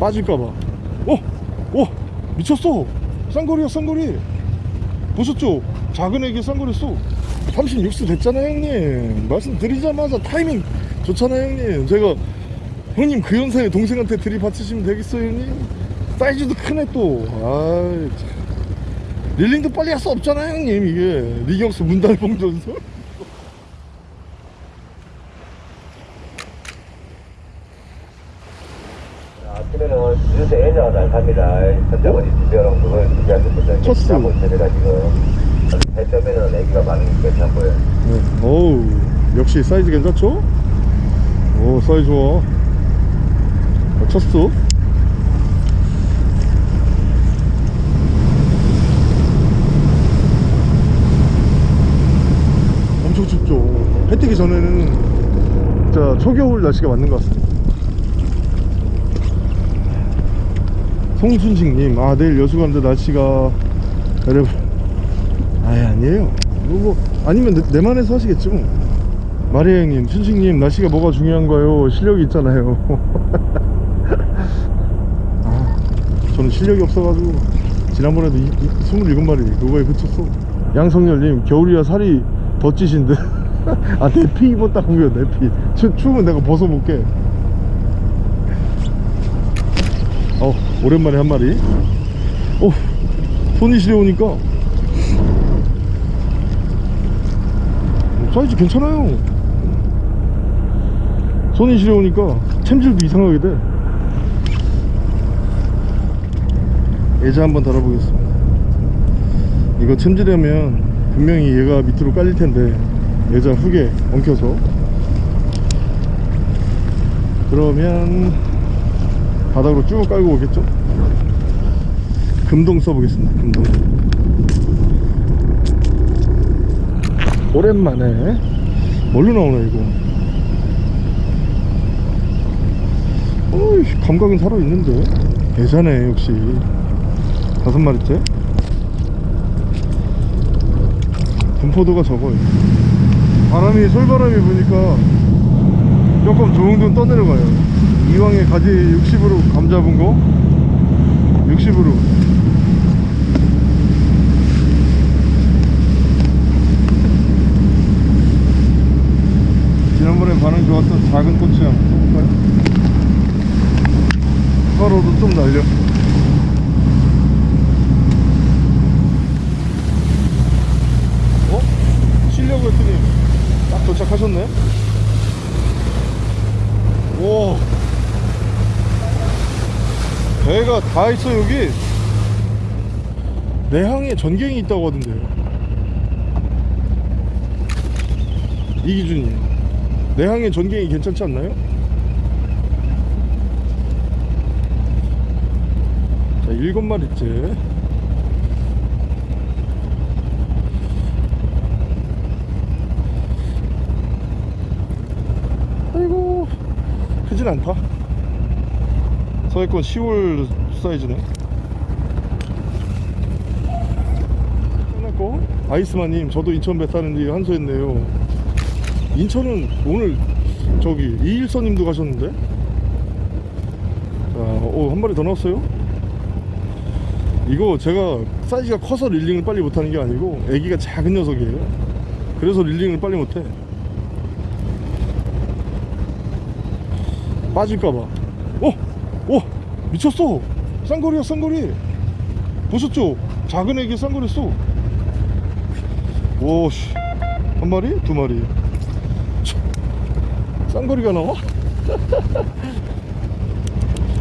빠질까봐. 어? 어? 미쳤어. 쌍거리야 쌍거리. 보셨죠? 작은 애기 쌍거리 쏘. 36수 됐잖아요 형님. 말씀드리자마자 타이밍 좋잖아요 형님. 제가 형님 그 연사에 동생한테 들이받치시면 되겠어요 형님? 사이즈도 크네 또. 아이 참. 릴링도 빨리 할 수 없잖아요 형님 이게. 리경수 문달봉 전설 아침에는 유세 애자가 잘 탑니다. 현장은 이 집여랑 그걸 잡고 있습니다 지금. 해점에는 애기가 많으니까 괜찮고요. 네. 어우 역시 사이즈 괜찮죠? 오 사이즈 좋아 어, 쳤어 엄청 춥죠 해 뜨기 전에는 진짜 초겨울 날씨가 맞는 것 같습니다 송순식님 아 내일 여수 가는데 날씨가 여러분. 아예 아니에요. 뭐, 뭐 아니면 내, 내 만에서 하시겠지 뭐. 마리아 형님 춘식님 날씨가 뭐가 중요한가요? 실력이 있잖아요. 아 저는 실력이 없어가지고 지난번에도 이, 이, 27마리 그거에 그쳤어. 양성열님 겨울이라 살이 더 찌신데 아 내피 입었다고요 내 피. 추, 추우면 내가 벗어볼게. 어 오랜만에 한 마리. 어 손이 시려우니까. 사이즈 괜찮아요. 손이 시려우니까 챔질도 이상하게 돼. 예자 한번 달아보겠습니다. 이거 챔질하면 분명히 얘가 밑으로 깔릴 텐데 예자 훅에 엉켜서. 그러면 바닥으로 쭉 깔고 오겠죠 금동 써보겠습니다. 금동. 오랜만에. 뭘로 나오나 이거? 어이 감각은 살아있는데? 예전에 역시. 다섯 마리째? 분포도가 적어요. 바람이 솔바람이 부니까 조금 조용동 떠내려가요. 이왕에 가지 60으로 감 잡은 거? 60으로 좋았던 작은 꼬치 한번 볼까요? 가로도 좀 날려. 어? 쉬려고 했더니 딱 도착하셨네? 오 배가 다 있어 여기. 내항에 전갱이 있다고 하던데요. 이 기준이 내항에 전갱이 괜찮지 않나요? 자 일곱 마리째. 아이고 크진 않다. 서해권 10월 사이즈네. 끝났고 아이스마님 저도 인천 배 타는데 한소했네요 인천은 오늘 저기 이일선님도 가셨는데? 자, 오, 한 마리 더 나왔어요? 이거 제가 사이즈가 커서 릴링을 빨리 못하는 게 아니고 애기가 작은 녀석이에요. 그래서 릴링을 빨리 못해. 빠질까봐. 어? 어? 미쳤어! 쌍거리야 쌍거리! 보셨죠? 작은 애기 쌍거리 쏘 오씨. 한 마리? 두 마리? 참, 쌍거리가 나와?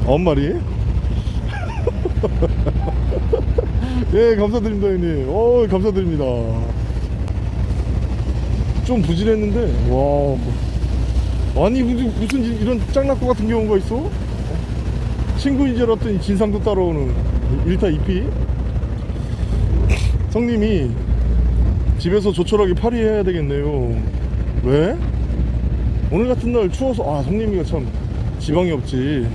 아홉 마리? 예 감사드립니다 형님 어 감사드립니다 좀 부진했는데 와 뭐. 아니 무슨, 무슨 이- 이런 짱낙고 같은 경우가 있어? 친구인 줄 알았더니 진상도 따라오는 1타 2피 성님이 집에서 조촐하게 파리해야 되겠네요 왜? 오늘 같은 날 추워서 아 성님이가 참 지방이 없지.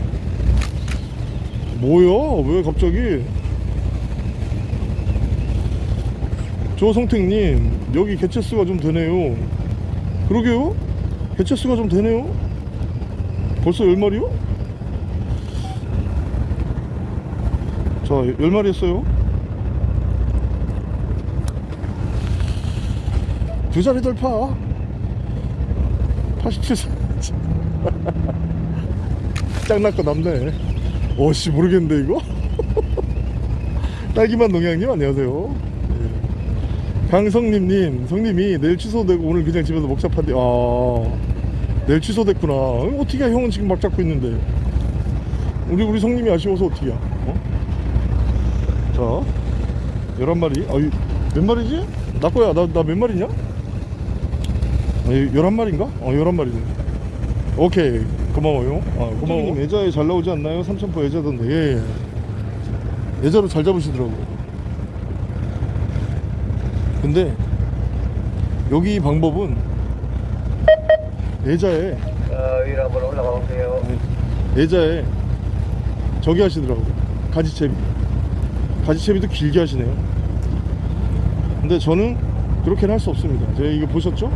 뭐야? 왜 갑자기? 조성택님 여기 개체수가 좀 되네요. 그러게요? 개체수가 좀 되네요? 벌써 10마리요? 자 10마리 했어요. 두 자리 돌파 87세 짱났고 남네. 오씨 모르겠는데 이거? 딸기만 농양님 안녕하세요. 예. 강성님님 성님이 내일 취소되고 오늘 그냥 집에서 먹잡한대. 아 내일 취소됐구나. 어, 어떻게 해 형은 지금 막 잡고 있는데? 우리 우리 성님이 아쉬워서 어떻게 야 어? 자 11마리. 아유 몇 마리지? 나 거야. 나 나 몇 마리냐? 아, 11마리인가? 어 11마리네 오케이. 고마워요. 아 고마워. 애자에 잘 나오지 않나요? 삼천포 애자던데. 예, 예. 애자로 잘 잡으시더라고 근데 여기 방법은 애자에 어, 위로 한번 올라가 보세요. 애자에 저기 하시더라고 가지채비. 가지채비도 길게 하시네요. 근데 저는 그렇게는 할 수 없습니다. 제가 이거 보셨죠?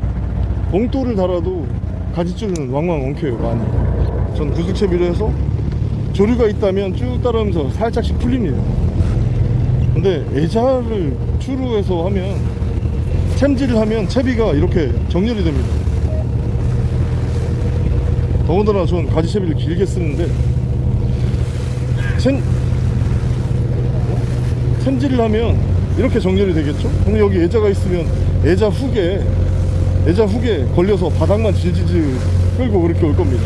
봉돌을 달아도 가지줄은 왕왕 엉켜요 많이. 전 구슬채비로 해서 조류가 있다면 쭉 따라오면서 살짝씩 풀립니다. 근데 애자를 추루해서 하면 챔질을 하면 채비가 이렇게 정렬이 됩니다. 더군다나 전 가지채비를 길게 쓰는데 챔, 챔질을 하면 이렇게 정렬이 되겠죠? 근데 여기 애자가 있으면 애자 훅에 애자 훅에 걸려서 바닥만 질질질 끌고 그렇게 올 겁니다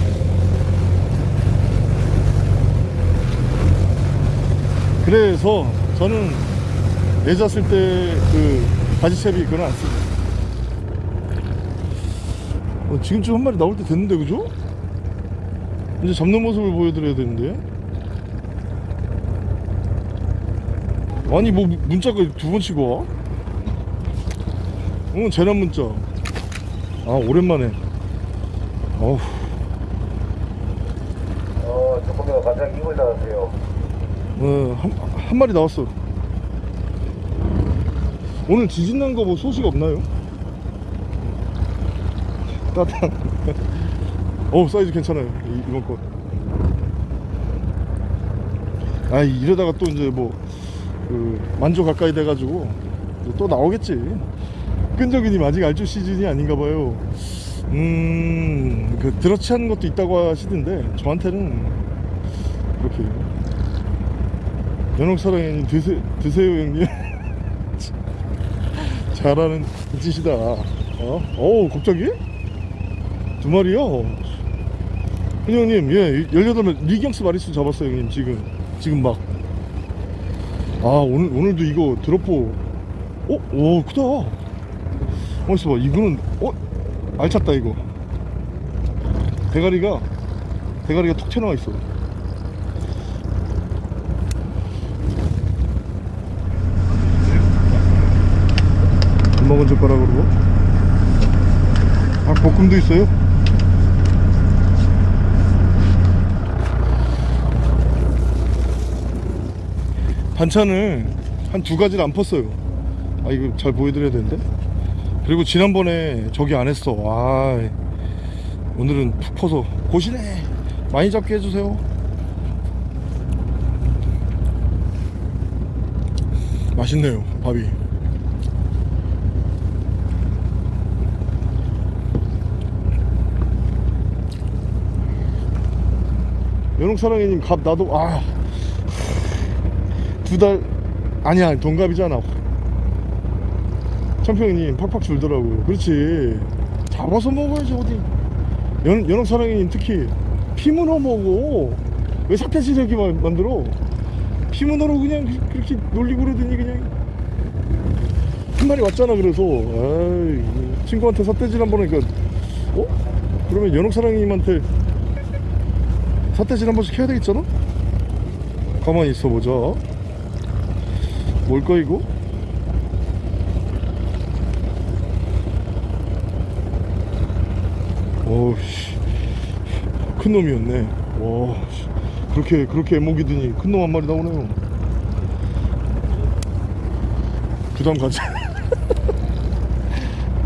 그래서 저는 애자 쓸 때 그 바지채비 그건 안 씁니다 어, 지금쯤 한 마리 나올 때 됐는데 그죠? 이제 잡는 모습을 보여드려야 되는데 아니 뭐 문자가 두 번 치고 와? 응 재난 문자 아 오랜만에. 어우. 어, 조금 더 가장 입을 닫으세요. 어, 한, 한 마리 나왔어. 오늘 지진 난 거 뭐 소식 없나요? 따뜻한 어우 사이즈 괜찮아요 이, 이번 거아 이러다가 또 이제 뭐 그 만조 가까이 돼가지고 또 나오겠지 끈적이님 아직 알조 시즌이 아닌가 봐요 음그 드러치 하는 것도 있다고 하시던데 저한테는 그렇게 연옥사랑님 드세, 드세요 형님 잘하는 짓이다 어? 어우 갑자기? 두 마리요? 형님 예 18명 리경스 마리수 잡았어요 형님 지금 지금 막 아 오늘 오늘도 이거 드롭포 어? 오 크다 어 있어 봐. 이거는 어? 알찼다 이거. 대가리가 대가리가 톡 튀어나와 있어. 밥 먹은 젓가락으로. 아 볶음도 있어요? 반찬을 한 두 가지를 안 펐어요. 아 이거 잘 보여드려야 되는데 그리고 지난번에 저기 안 했어. 아 오늘은 푹 퍼서 고시네. 많이 잡게 해주세요. 맛있네요 밥이. 연옥사랑이님 갑 나도 아두달 아니야 동갑이잖아 청평이님 팍팍 줄더라고. 그렇지. 잡아서 먹어야지 어디. 연, 연옥사랑이님 특히 피문어 먹어. 왜 사태지르기 만들어? 피문어로 그냥 그- 그렇게 놀리고 그러더니 그냥. 한 마리 왔잖아 그래서. 아이 친구한테 삿대질 한번 하니까 어? 그러면 연옥사랑님한테 삿대질 한 번씩 해야 되겠잖아? 가만히 있어보자. 뭘까 이거? 어우씨. 큰 놈이었네. 와 씨. 그렇게 그렇게 애먹이더니 큰 놈 한 마리 나오네요. 부담 가지.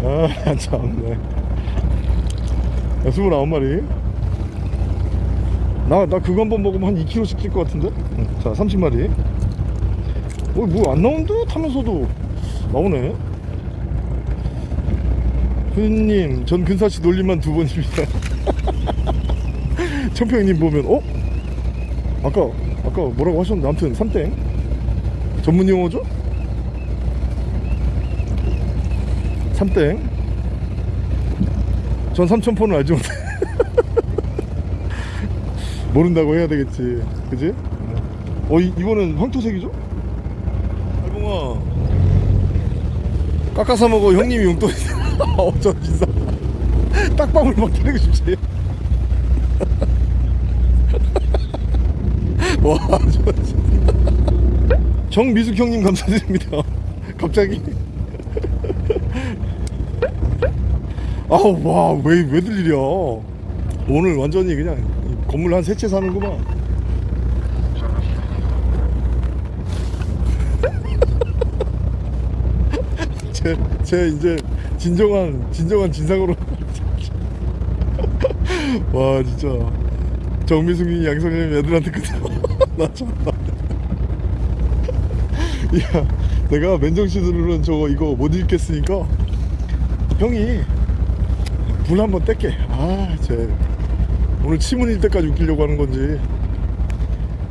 아 참네. 야, 29마리? 나, 나 그거 한 번 먹으면 한 2kg씩 찔 것 같은데? 응, 자 30마리. 어, 뭐안 나온 듯 하면서도. 나오네. 후님, 전 근사씨 놀림만 두 번입니다. 청평님 보면, 어? 아까, 아까 뭐라고 하셨는데, 아무튼, 삼땡. 전문 용어죠? 삼땡. 전 삼천포는 알지 못해. 모른다고 해야 되겠지. 그지? 어, 이, 이거는 황토색이죠? 달봉아. 깎아서 먹어 형님이 용돈 어저 진짜 딱방울 막 때리고 싶지. 와저 진짜. 정미숙 형님 감사드립니다. 갑자기. 아우 와왜 왜들 일이야 오늘 완전히 그냥 건물 한 세 채 사는구만. 제, 제 이제 진정한 진정한 진상으로. 와 진짜. 정미숙이 양성님 애들한테 그대로 나 참나 야 내가 맨정신으로는 저거 이거 못 읽겠으니까 형이 불 한번 뗄게. 아쟤. 오늘 치문 일 때까지 웃기려고 하는 건지.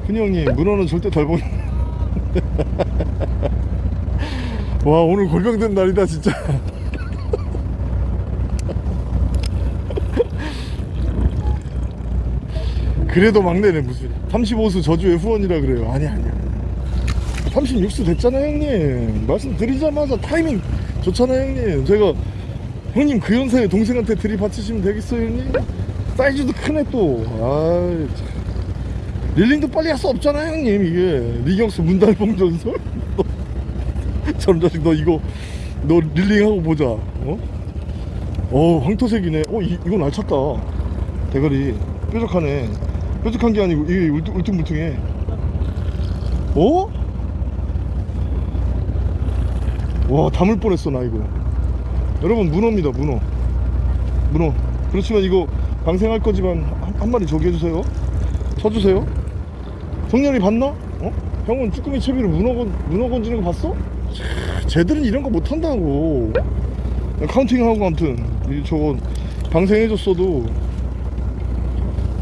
흔히 형님 문어는 절대 덜 보는 와 오늘 골병된 날이다 진짜 그래도 막내네 무슨. 35수 저주의 후원이라 그래요. 아니 아니야. 36수 됐잖아 형님. 말씀드리자마자 타이밍 좋잖아요 형님. 제가 형님 그 연세에 동생한테 들이받치시면 되겠어요 형님? 사이즈도 크네 또. 아이 참. 릴링도 빨리 할 수 없잖아 형님 이게. 리경수 문달봉 전설? 저런 자식 너 이거 너 릴링하고 보자. 어? 어 황토색이네. 어 이, 이건 알찼다. 대가리 뾰족하네 뾰족한 게 아니고 이게 울퉁, 울퉁불퉁해. 어? 와 담을 뻔했어 나 이거. 여러분 문어입니다 문어. 문어. 그렇지만 이거 방생할 거지만 한, 한 마리 저기 해주세요. 쳐주세요. 성렬이 봤나? 어? 형은 쭈꾸미 채비로 문어, 건, 문어 건지는 거 봤어? 쟤들은 이런 거 못한다고. 카운팅하고 아무튼. 이 저거 방생해줬어도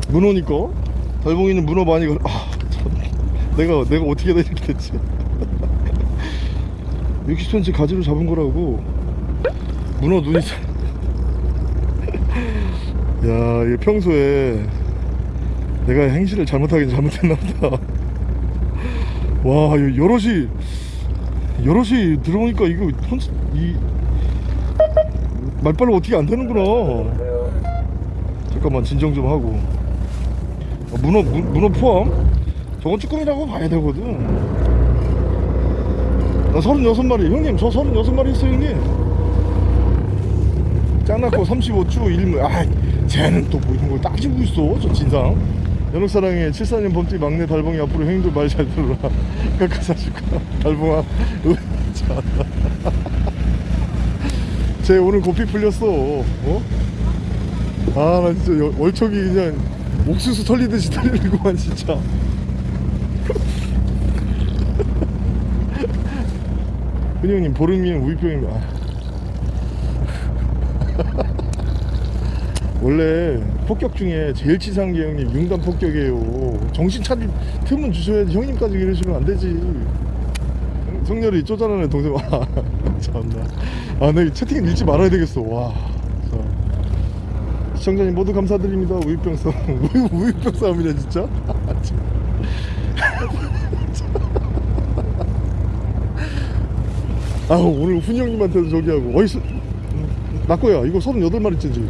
문어니까 달봉이는 문어 많이 걸... 아, 참. 내가 내가 어떻게 해야 이렇게 됐지? 60cm 가지로 잡은 거라고. 문어 눈이 참- 야 이게 평소에 내가 행실을 잘못하긴 잘못했나 보다. 와 여럿이 여럿이 들어오니까 이거 혼, 이 말빨로 어떻게 안 되는구나. 잠깐만 진정 좀 하고. 아, 문어 문, 문어 포함? 저건 쭈꾸미라고 봐야 되거든. 나 36마리. 형님 저 36마리 있어요 형님. 짱났고 35주 1물 아 쟤는 또 뭐 이런 걸 따지고 있어 저 진상. 연옥사랑의 74년 범띠 막내 달봉이 앞으로 형님들 말 잘 들어라. 깎아사줄까 달봉아. 쟤 오늘 고삐 풀렸어. 어? 아나 진짜 여- 얼척이 그냥 옥수수 털리듯이 털리는구만 진짜. 흔히 형님 보름이는 우유병이면 아. 원래 폭격 중에 제일 치사한 게 형님 융단 폭격이에요. 정신 차릴 틈은 주셔야지 형님까지 이러시면 안 되지. 성렬이 쪼잔하네 동생 와 참나. 아나 채팅 읽지 말아야 되겠어. 와. 시청자님 모두 감사드립니다. 우유병 싸움 우유, 우유병 싸움이네 진짜? 참. 아 오늘 훈이 형님한테도 저기 하고. 어이 나 거야 이거 38마리째지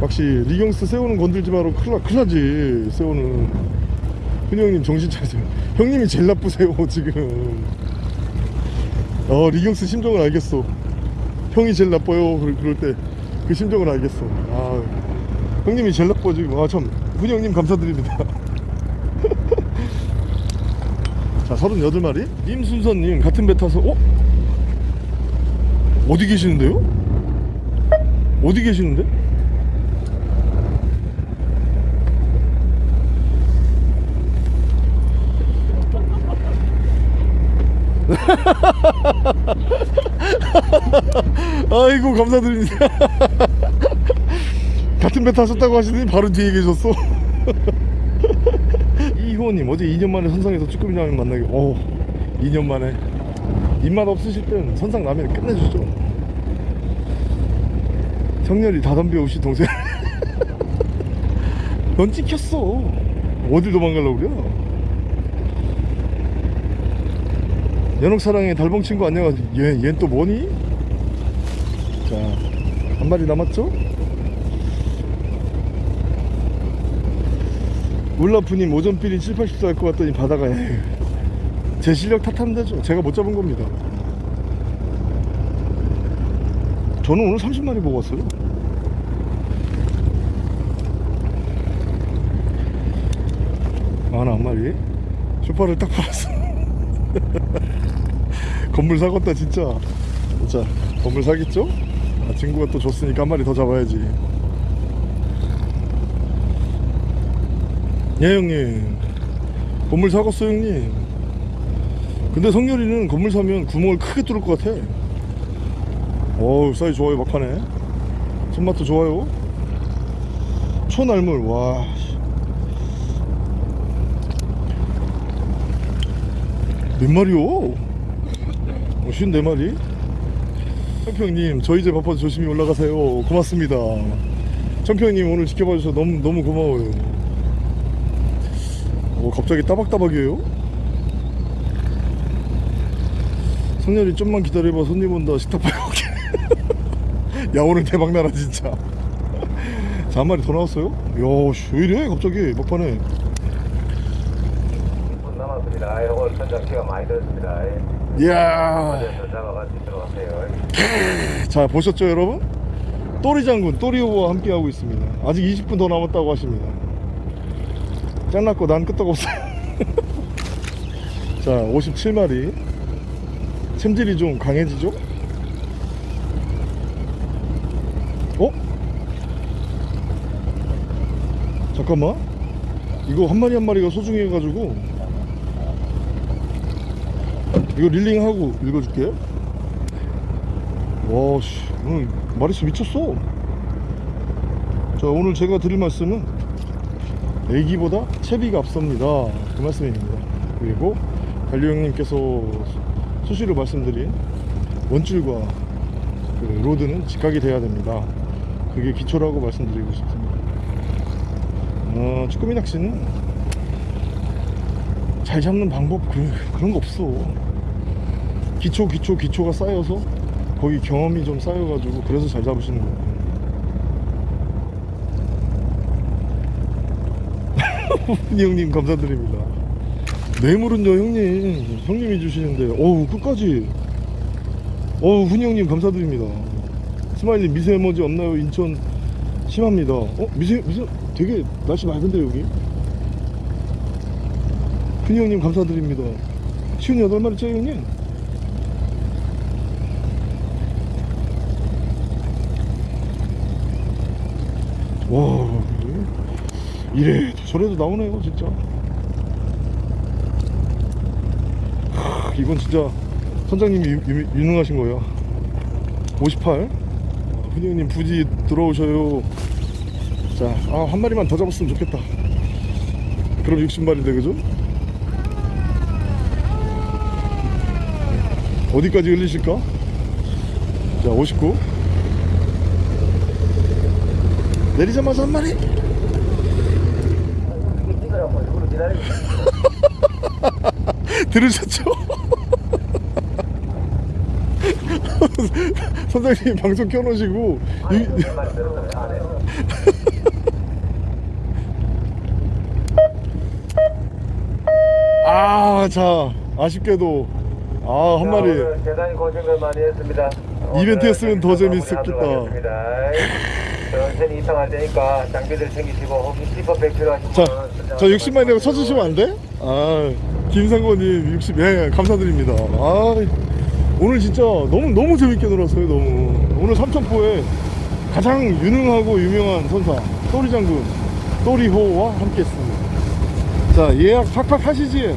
역시 리경스 새우는 건들지 마라. 큰일, 나- 큰일 나지 새우는. 훈이 형님 정신 차리세요. 형님이 제일 나쁘세요 지금. 어 리경스 심정을 알겠어 형이 제일 나빠요 그럴 때 그 심정을 알겠어 아 형님이 제일 나빠 지금 아참 훈이 형님 감사드립니다 자 38마리 임순서님 같은 배 타서 어? 어디 계시는데요? 어디 계시는데? 아이고 감사드립니다. 같은 배 타셨다고 하시더니 바로 뒤에 계셨어. 이효님 어제 2년 만에 선상에서 쭈꾸미 라면 만나기 어 2년 만에. 입맛 없으실 땐 선상 라면 끝내주죠. 성렬이 다 덤벼오시 동생. 넌 찍혔어. 어딜 도망가려고 그래? 연옥사랑의 달봉 친구 안녕하세요. 얘, 얜또 뭐니? 마리 남았죠? 울라프님 오전필이 7, 80도 할 것 같더니 바다가 제 실력 탓하면 되죠. 제가 못 잡은 겁니다. 저는 오늘 30마리 보고 왔어요. 하나 한 마리. 쇼파를 딱 팔았어. 건물 사겠다 진짜. 자 건물 사겠죠? 아, 친구가 또 줬으니까 한 마리 더 잡아야지 예 형님 건물 사갔어 형님 근데 성렬이는 건물 사면 구멍을 크게 뚫을 것 같아 어우 사이즈 좋아요 막판에 손맛도 좋아요 초날물 와 씨. 몇 마리요? 어, 54마리? 청평님 저희 집 아파서 조심히 올라가세요 고맙습니다 청평님 오늘 지켜봐 주셔서 너무 너무 고마워요 어, 갑자기 따박따박이에요? 성렬이 좀만 기다려봐 손님 온다 식탁 팔고 올게 야 오늘 대박 나라 진짜 자 한 마리 더 나왔어요? 야씨 왜 이래 갑자기 막판에 10분 남았습니다. 오늘 선장씨가 많이 들었습니다. 이야 자 보셨죠 여러분? 또리 장군 또리오와 함께 하고 있습니다 아직 20분 더 남았다고 하십니다 짱났고 난 끄떡 없어요 자 57마리 챔질이 좀 강해지죠? 어? 잠깐만 이거 한 마리 한 마리가 소중해 가지고 이거 reeling하고 읽어줄게 와씨. 오늘 마리수 미쳤어. 자 오늘 제가 드릴 말씀은 에기보다 채비가 앞섭니다. 그 말씀입니다. 그리고 관리 형님께서 수시로 말씀드린 원줄과 그 로드는 직각이 돼야 됩니다. 그게 기초라고 말씀드리고 싶습니다. 어, 쭈꾸미 낚시는 잘 잡는 방법 그, 그런 거 없어. 기초 기초 기초가 쌓여서 거기 경험이 좀 쌓여가지고 그래서 잘 잡으시는 거예요. 형님 감사드립니다. 뇌물은요 형님. 형님이 주시는데. 어우 끝까지. 어우 훈이 형님 감사드립니다. 스마일리 미세먼지 없나요? 인천 심합니다. 어 미세 미세 되게 날씨 맑은데 여기? 훈이 형님 감사드립니다. 쉬운 여덟 마리째 형님 와 이래 저래도 나오네요 진짜. 하, 이건 진짜 선장님이 유, 유, 유능하신 거예요. 58 훈이 형님 부지 들어오셔요. 자한 마리만 더 잡았으면 좋겠다. 그럼 60마리인데 그죠? 어디까지 흘리실까? 자 59 내리자마자 한 마리 이거 찍으라고 일부러 기다리고 들으셨죠? 선장님 방송 켜놓으시고 이- 많이 들었어요. 아, 자, 아쉽게도 아, 한 자, 마리. 대단히 고생을 많이 했습니다. 이벤트였으면 더 재밌었겠다. 천천히 이상할 테니까 장비들 챙기시고 혹시 스티커 백 필요하시면 자, 저 60만 이라고 쳐주시면 안 돼? 아, 김상권님 60, 예, 감사드립니다. 아, 오늘 진짜 너무, 너무 재밌게 놀았어요, 너무. 오늘 삼천포에 가장 유능하고 유명한 선사, 또리 장군, 또리호와 함께 했습니다. 자, 예약 팍팍 하시지?